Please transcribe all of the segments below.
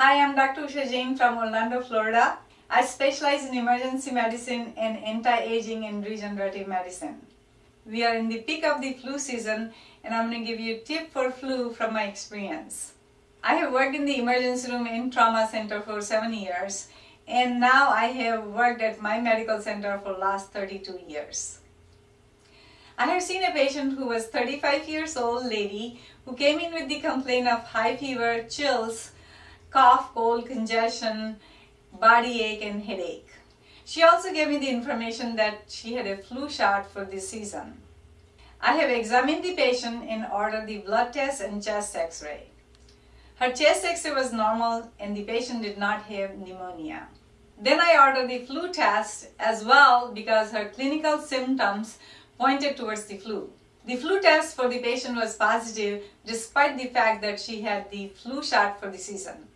Hi, I'm Dr. Usha Jain from Orlando, Florida. I specialize in emergency medicine and anti-aging and regenerative medicine. We are in the peak of the flu season and I'm going to give you a tip for flu from my experience. I have worked in the emergency room in trauma center for seven years and now I have worked at my medical center for last 32 years. I have seen a patient who was 35 years old lady who came in with the complaint of high fever, chills, cough, cold, congestion, body ache and headache. She also gave me the information that she had a flu shot for this season. I have examined the patient and ordered the blood test and chest x-ray. Her chest x-ray was normal and the patient did not have pneumonia. Then I ordered the flu test as well because her clinical symptoms pointed towards the flu. The flu test for the patient was positive despite the fact that she had the flu shot for the season.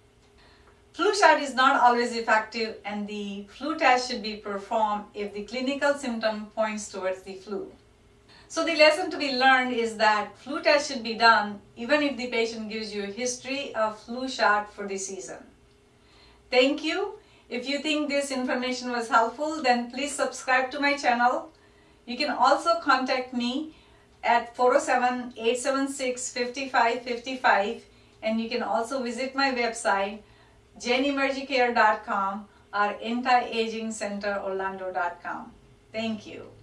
Flu shot is not always effective and the flu test should be performed if the clinical symptom points towards the flu. So the lesson to be learned is that flu test should be done even if the patient gives you a history of flu shot for the season. Thank you. If you think this information was helpful, then please subscribe to my channel. You can also contact me at 407-876-5555 and you can also visit my website jainemergicare.com or antiagingcenterorlando.com. Thank you.